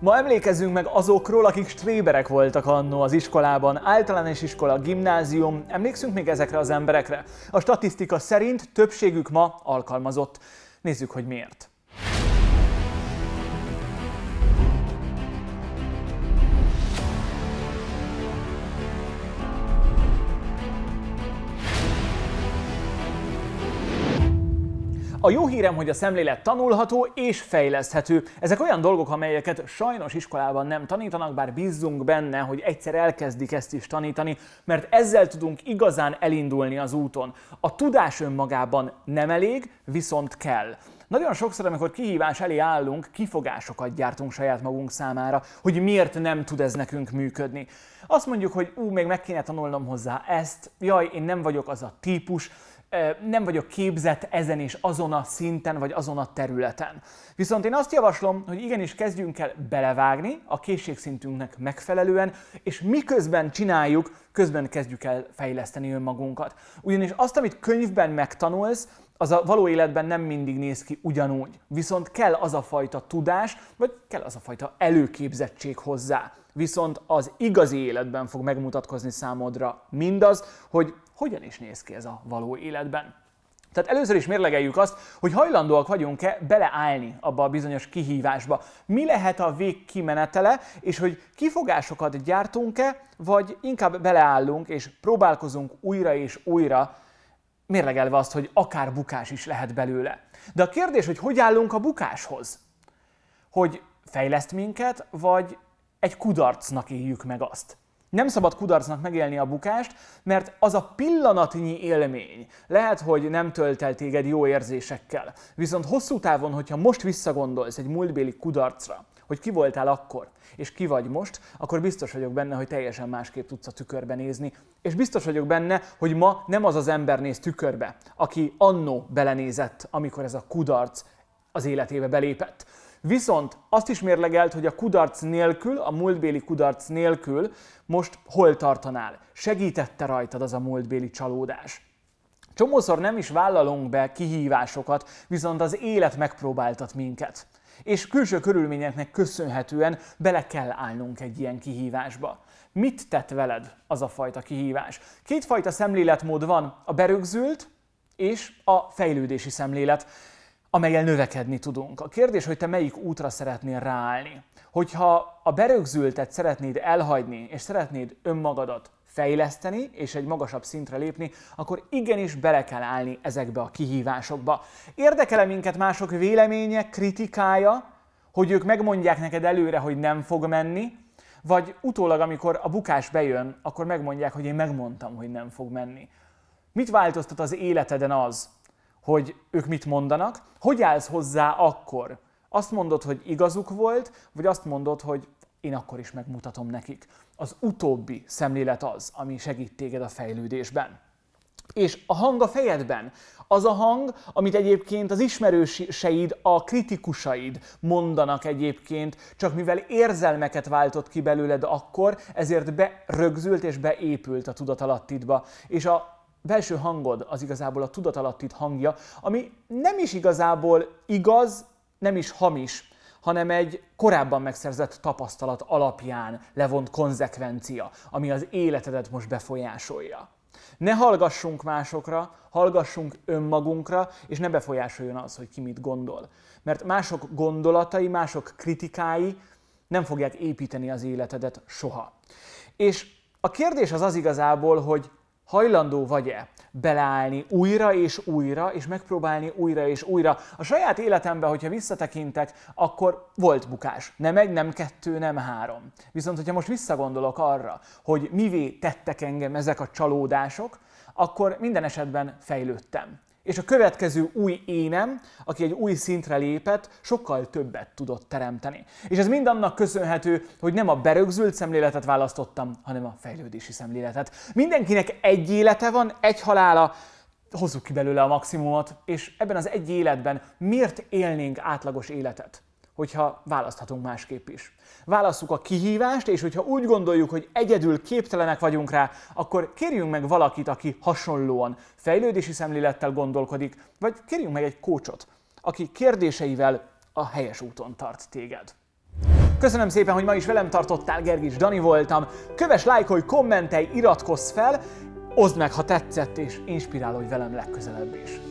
Ma emlékezzünk meg azokról, akik stréberek voltak annó az iskolában, általános iskola, gimnázium. Emlékszünk még ezekre az emberekre? A statisztika szerint többségük ma alkalmazott. Nézzük, hogy miért. A jó hírem, hogy a szemlélet tanulható és fejleszthető. Ezek olyan dolgok, amelyeket sajnos iskolában nem tanítanak, bár bízzunk benne, hogy egyszer elkezdik ezt is tanítani, mert ezzel tudunk igazán elindulni az úton. A tudás önmagában nem elég, viszont kell. Nagyon sokszor, amikor kihívás elé állunk, kifogásokat gyártunk saját magunk számára, hogy miért nem tud ez nekünk működni. Azt mondjuk, hogy ú, még meg kéne tanulnom hozzá ezt, jaj, én nem vagyok az a típus, nem vagyok képzett ezen és azon a szinten, vagy azon a területen. Viszont én azt javaslom, hogy igenis kezdjünk el belevágni a készségszintünknek megfelelően, és miközben csináljuk, közben kezdjük el fejleszteni önmagunkat. Ugyanis azt, amit könyvben megtanulsz, az a való életben nem mindig néz ki ugyanúgy. Viszont kell az a fajta tudás, vagy kell az a fajta előképzettség hozzá. Viszont az igazi életben fog megmutatkozni számodra mindaz, hogy hogyan is néz ki ez a való életben. Tehát először is mérlegeljük azt, hogy hajlandóak vagyunk-e beleállni abba a bizonyos kihívásba. Mi lehet a vég kimenetele, és hogy kifogásokat gyártunk-e, vagy inkább beleállunk és próbálkozunk újra és újra, mérlegelve azt, hogy akár bukás is lehet belőle. De a kérdés, hogy hogy állunk a bukáshoz? Hogy fejleszt minket, vagy egy kudarcnak éljük meg azt? Nem szabad kudarcnak megélni a bukást, mert az a pillanatnyi élmény lehet, hogy nem tölt el téged jó érzésekkel. Viszont hosszú távon, hogyha most visszagondolsz egy múltbéli kudarcra, hogy ki voltál akkor, és ki vagy most, akkor biztos vagyok benne, hogy teljesen másképp tudsz a tükörbe nézni. És biztos vagyok benne, hogy ma nem az az ember néz tükörbe, aki annó belenézett, amikor ez a kudarc az életébe belépett. Viszont azt is mérlegelt, hogy a kudarc nélkül, a múltbéli kudarc nélkül most hol tartanál. Segítette rajtad az a múltbéli csalódás. Csomószor nem is vállalunk be kihívásokat, viszont az élet megpróbáltat minket. És külső körülményeknek köszönhetően bele kell állnunk egy ilyen kihívásba. Mit tett veled az a fajta kihívás? Kétfajta szemléletmód van, a berögzült és a fejlődési szemlélet amelyel növekedni tudunk. A kérdés, hogy te melyik útra szeretnél ráállni. Hogyha a berögzültet szeretnéd elhagyni, és szeretnéd önmagadat fejleszteni, és egy magasabb szintre lépni, akkor igenis bele kell állni ezekbe a kihívásokba. Érdekele minket mások véleménye, kritikája, hogy ők megmondják neked előre, hogy nem fog menni, vagy utólag, amikor a bukás bejön, akkor megmondják, hogy én megmondtam, hogy nem fog menni. Mit változtat az életeden az, hogy ők mit mondanak, hogy állsz hozzá akkor? Azt mondod, hogy igazuk volt, vagy azt mondod, hogy én akkor is megmutatom nekik. Az utóbbi szemlélet az, ami segít téged a fejlődésben. És a hang a fejedben, az a hang, amit egyébként az ismerőseid, a kritikusaid mondanak egyébként, csak mivel érzelmeket váltott ki belőled akkor, ezért berögzült és beépült a tudatalattidba. És a belső hangod az igazából a tudatalattit hangja, ami nem is igazából igaz, nem is hamis, hanem egy korábban megszerzett tapasztalat alapján levont konzekvencia, ami az életedet most befolyásolja. Ne hallgassunk másokra, hallgassunk önmagunkra, és ne befolyásoljon az, hogy ki mit gondol. Mert mások gondolatai, mások kritikái nem fogják építeni az életedet soha. És a kérdés az az igazából, hogy hajlandó vagy-e beleállni újra és újra, és megpróbálni újra és újra. A saját életemben, hogyha visszatekintek, akkor volt bukás. Nem egy, nem kettő, nem három. Viszont, hogyha most visszagondolok arra, hogy mivé tettek engem ezek a csalódások, akkor minden esetben fejlődtem. És a következő új énem, aki egy új szintre lépett, sokkal többet tudott teremteni. És ez mind annak köszönhető, hogy nem a berögzült szemléletet választottam, hanem a fejlődési szemléletet. Mindenkinek egy élete van, egy halála, hozzuk ki belőle a maximumot, és ebben az egy életben miért élnénk átlagos életet? Hogyha választhatunk másképp is. Válasszuk a kihívást, és hogyha úgy gondoljuk, hogy egyedül képtelenek vagyunk rá, akkor kérjünk meg valakit, aki hasonlóan fejlődési szemlélettel gondolkodik, vagy kérjünk meg egy kócsot, aki kérdéseivel a helyes úton tart téged. Köszönöm szépen, hogy ma is velem tartottál, Gergis Dani voltam. Köves, lájkolj, kommentelj, iratkozz fel, oszd meg, ha tetszett, és inspirálódj velem legközelebb is.